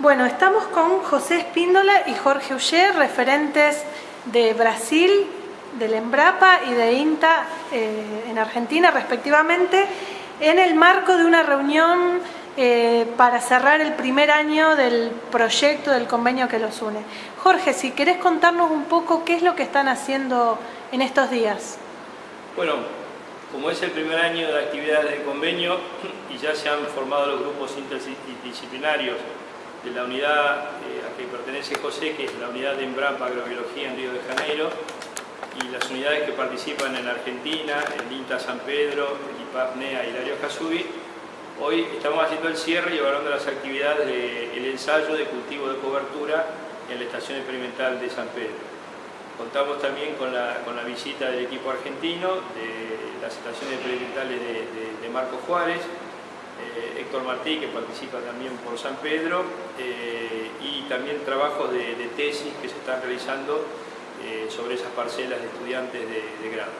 Bueno, estamos con José Espíndola y Jorge Uller, referentes de Brasil, del Embrapa y de INTA eh, en Argentina respectivamente, en el marco de una reunión eh, para cerrar el primer año del proyecto, del convenio que los une. Jorge, si querés contarnos un poco qué es lo que están haciendo en estos días. Bueno, como es el primer año de actividades del convenio y ya se han formado los grupos interdisciplinarios de la unidad eh, a que pertenece José, que es la unidad de Embrapa Agrobiología en Río de Janeiro, y las unidades que participan en Argentina, el INTA San Pedro, el IPAPNEA y Hilario Casubi, hoy estamos haciendo el cierre y evaluando las actividades del ensayo de cultivo de cobertura en la estación experimental de San Pedro. Contamos también con la, con la visita del equipo argentino, de las estaciones experimentales de, de Marco Juárez, eh, Héctor Martí, que participa también por San Pedro, eh, y también trabajos de, tesis que se están realizando eh, sobre esas parcelas de estudiantes de, grado.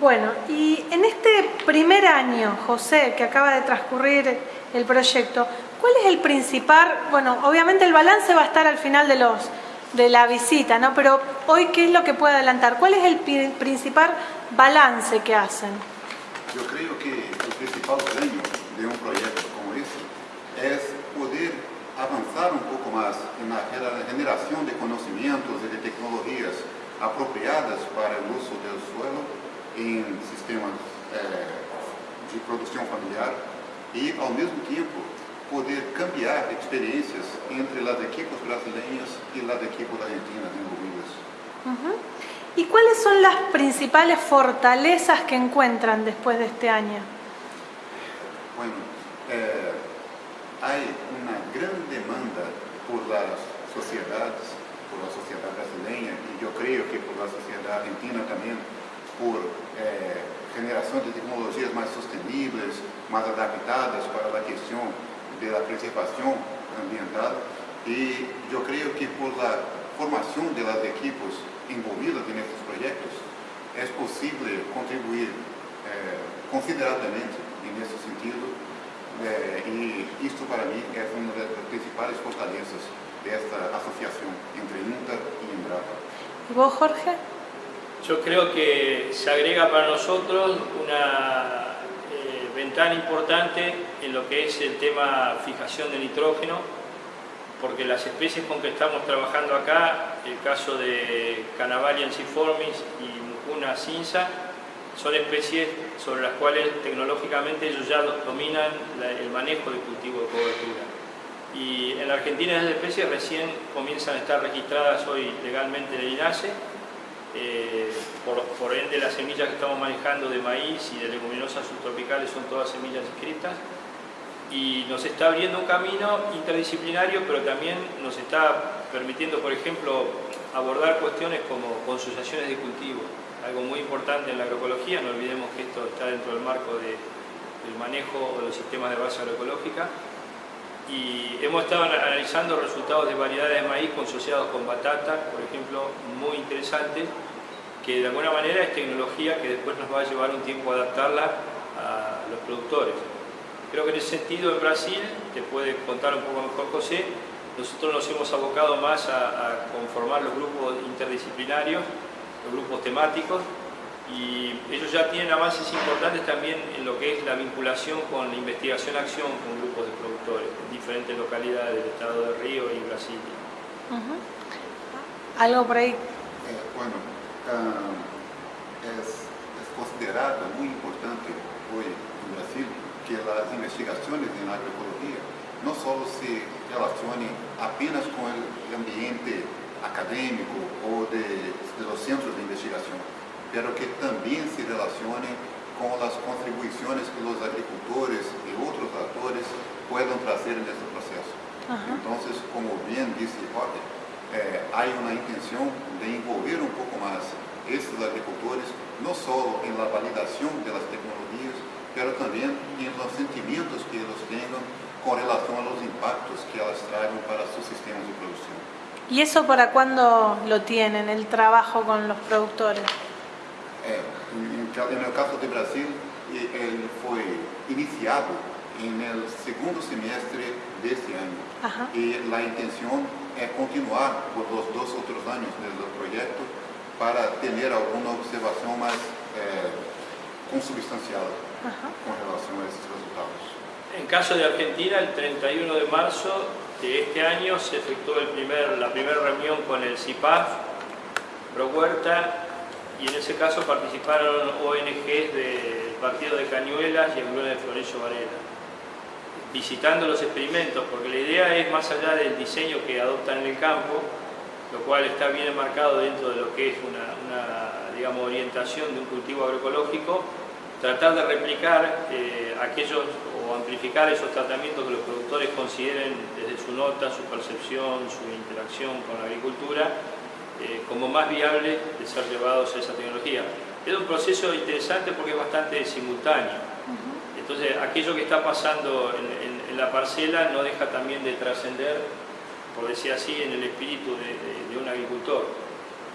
Bueno, y en este primer año, José, que acaba de transcurrir el proyecto, ¿cuál es el principal, bueno, obviamente el balance va a estar al final de, los, de la visita, ¿no? Pero hoy, ¿qué es lo que puede adelantar? ¿Cuál es el principal balance que hacen? Yo creo que principal ganho de un proyecto como ese es poder avanzar un poco más en la generación de conocimientos y de tecnologías apropiadas para el uso del suelo en sistemas eh, de producción familiar y al mismo tiempo poder cambiar experiencias entre las equipos brasileñas y las equipos argentinas envolvidas. Uh ¿Y cuáles son las principales fortalezas que encuentran después de este año? Bueno, eh, hay una gran demanda por las sociedades, por la sociedad brasileña y yo creo que por la sociedad argentina también, por eh, generación de tecnologías más sostenibles, más adaptadas para la cuestión de la preservación ambiental y yo creo que por la formación de los equipos envolvidos en estos proyectos, es posible contribuir eh, en ese sentido eh, y esto para mí es una de las principales fortalezas de esta asociación entre INTA y Embrapa. ¿Y vos, Jorge? Yo creo que se agrega para nosotros una eh, ventana importante en lo que es el tema fijación de nitrógeno porque las especies con que estamos trabajando acá, el caso de Canavalia enciformis y Mucuna cinza, son especies sobre las cuales tecnológicamente ellos ya dominan el manejo de cultivo de cobertura. Y en la Argentina esas especies recién comienzan a estar registradas hoy legalmente en el INASE, eh, por, por, ende las semillas que estamos manejando de maíz y de leguminosas subtropicales son todas semillas inscritas y nos está abriendo un camino interdisciplinario, pero también nos está permitiendo, por ejemplo, abordar cuestiones como consociaciones de cultivo, algo muy importante en la agroecología, no olvidemos que esto está dentro del marco del manejo de los sistemas de base agroecológica, y hemos estado analizando resultados de variedades de maíz consociados con batata, por ejemplo, muy interesantes, que de alguna manera es tecnología que después nos va a llevar un tiempo adaptarla a los productores. Creo que en ese sentido en Brasil, te puede contar un poco mejor José, nosotros nos hemos abocado más a, conformar los grupos interdisciplinarios, los grupos temáticos, y ellos ya tienen avances importantes también en lo que es la vinculación con la investigación-acción con grupos de productores en diferentes localidades del estado de Río y Brasil. ¿Algo por ahí? Eh, bueno, ah, es, es considerado muy importante hoy en Brasil que las investigaciones en agroecología no solo se relacionen apenas con el ambiente académico o de, de los centros de investigación, pero que también se relacionen con las contribuciones que los agricultores y otros actores puedan traer en este proceso. Entonces, como bien dice Jorge, eh, hay una intención de envolver un poco más estos agricultores, no solo en la validación de las tecnologías, pero también en los sentimientos que ellos tengan con relación a los impactos que ellas traigan para sus sistemas de producción. ¿Y eso para cuándo lo tienen, el trabajo con los productores? Eh, en, el caso de Brasil, él fue iniciado en el segundo semestre de este año. Ajá. Y la intención es continuar por los dos otros años del proyecto para tener alguna observación más eh, consubstancial Ajá. con relación a estos resultados. En caso de Argentina, el 31 de marzo de este año se efectuó el primer, la primera reunión con el CIPAF, Pro Huerta, y en ese caso participaron ONGs del Partido de Cañuelas y el Grupo de Florencio Varela, visitando los experimentos, porque la idea es más allá del diseño que adoptan en el campo, lo cual está bien enmarcado dentro de lo que es una, una, digamos, orientación de un cultivo agroecológico, tratar de replicar eh, aquellos o amplificar esos tratamientos que los productores consideren desde su nota, su percepción, su interacción con la agricultura, eh, como más viable de ser llevados a esa tecnología. Es un proceso interesante porque es bastante simultáneo. Entonces, aquello que está pasando en, en, en la parcela no deja también de trascender, por decir así, en el espíritu de, de, de un agricultor.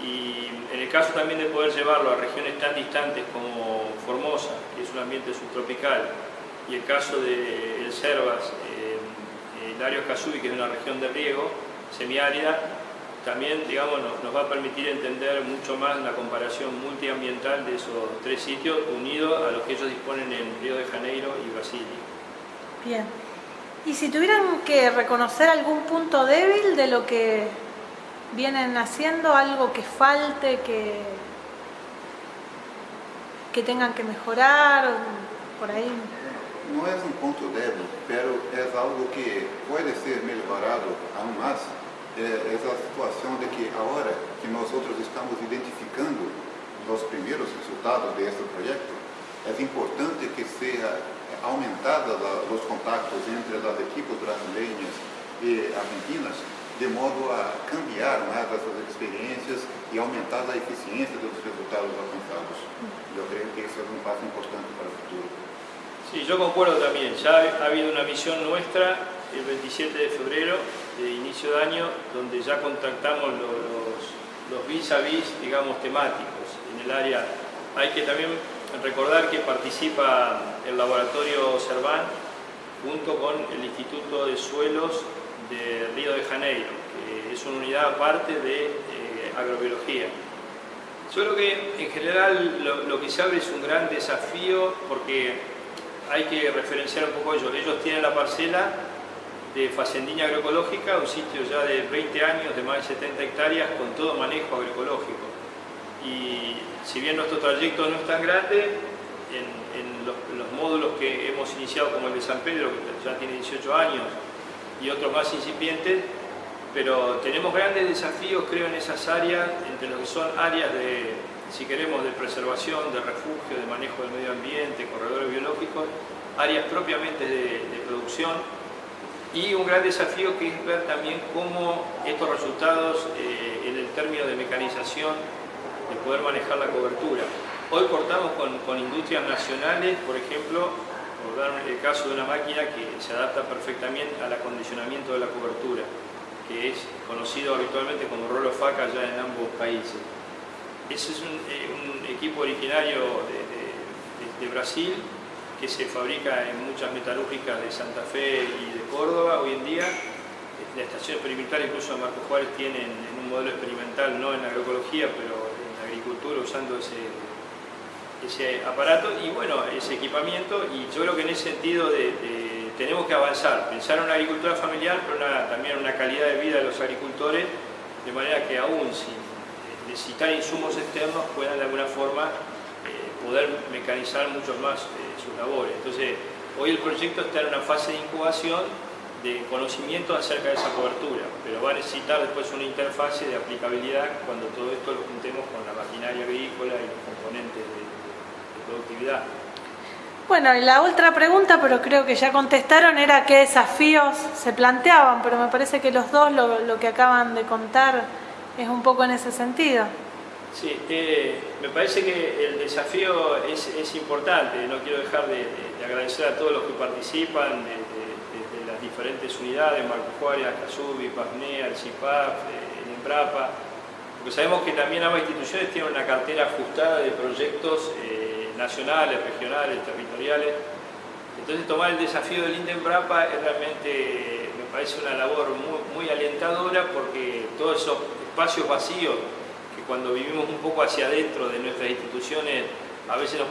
Y en el caso también de poder llevarlo a regiones tan distantes como Formosa, que es un ambiente subtropical, y el caso de El Cervas, eh, Dario Casubi, que es una región de riego semiárida, también digamos, nos, nos, va a permitir entender mucho más la comparación multiambiental de esos tres sitios unidos a los que ellos disponen en Río de Janeiro y Brasilia. Bien. Y si tuvieran que reconocer algún punto débil de lo que vienen haciendo, algo que falte, que, que tengan que mejorar, por ahí. No es un punto débil, pero es algo que puede ser mejorado aún más. É, a situação de que agora que nós outros estamos identificando os primeiros resultados deste projeto, é importante que seja aumentada os contactos entre as equipes brasileiras e argentinas, de modo a cambiar mais essas experiências e aumentar a eficiência dos resultados alcançados. Eu creio que esse é um passo importante para o futuro. Sí, yo concuerdo también. Ya ha habido una misión nuestra el 27 de febrero de inicio de año, donde ya contactamos los, los vis a vis, digamos, temáticos en el área. Hay que también recordar que participa el laboratorio Cerván junto con el Instituto de Suelos de Río de Janeiro, que es una unidad aparte de eh, agrobiología. Yo creo que en general lo, que se abre es un gran desafío porque hay que referenciar un poco ellos. Ellos tienen la parcela de Facendina Agroecológica, un sitio ya de 20 años, de más de 70 hectáreas, con todo manejo agroecológico. Y si bien nuestro trayecto no es tan grande, en, en los, los, módulos que hemos iniciado, como el de San Pedro, que ya tiene 18 años, y otros más incipientes, pero tenemos grandes desafíos, creo, en esas áreas, entre lo que son áreas de, si queremos, de preservación, de refugio, de manejo del medio ambiente, corredores biológicos, áreas propiamente de, de producción, y un gran desafío que es ver también cómo estos resultados eh, en el término de mecanización, de poder manejar la cobertura. Hoy cortamos con, con, industrias nacionales, por ejemplo, por dar el caso de una máquina que se adapta perfectamente al acondicionamiento de la cobertura, que es conocido habitualmente como rolo faca ya en ambos países. Ese es un, eh, equipo originario de, de, de Brasil, que se fabrica en muchas metalúrgicas de Santa Fe y de Córdoba hoy en día. La estación experimental, incluso Marco Juárez, tiene en un modelo experimental, no en agroecología, pero en agricultura, usando ese, ese aparato y bueno, ese equipamiento. Y yo creo que en ese sentido de, tenemos que avanzar, pensar en una agricultura familiar, pero una, también una calidad de vida de los agricultores, de manera que aún sin necesitar insumos externos puedan de alguna forma poder mecanizar mucho más eh, sus labores. Entonces, hoy el proyecto está en una fase de incubación de conocimiento acerca de esa cobertura, pero va a necesitar después una interfase de aplicabilidad cuando todo esto lo juntemos con la maquinaria agrícola y los componentes de productividad. Bueno, y la otra pregunta, pero creo que ya contestaron, era qué desafíos se planteaban, pero me parece que los dos lo, lo que acaban de contar es un poco en ese sentido. Sí, eh, me parece que el desafío es, es importante, no quiero dejar de, de, de, agradecer a todos los que participan de, de las diferentes unidades, Marco Juárez, Casubi, PASNEA, el CIPAF, el EMBRAPA, porque sabemos que también ambas instituciones tienen una cartera ajustada de proyectos eh, nacionales, regionales, territoriales, Entonces tomar el desafío del Indenbrapa es realmente, me parece una labor muy, muy alentadora porque todos esos espacios vacíos que cuando vivimos un poco hacia adentro de nuestras instituciones a veces nos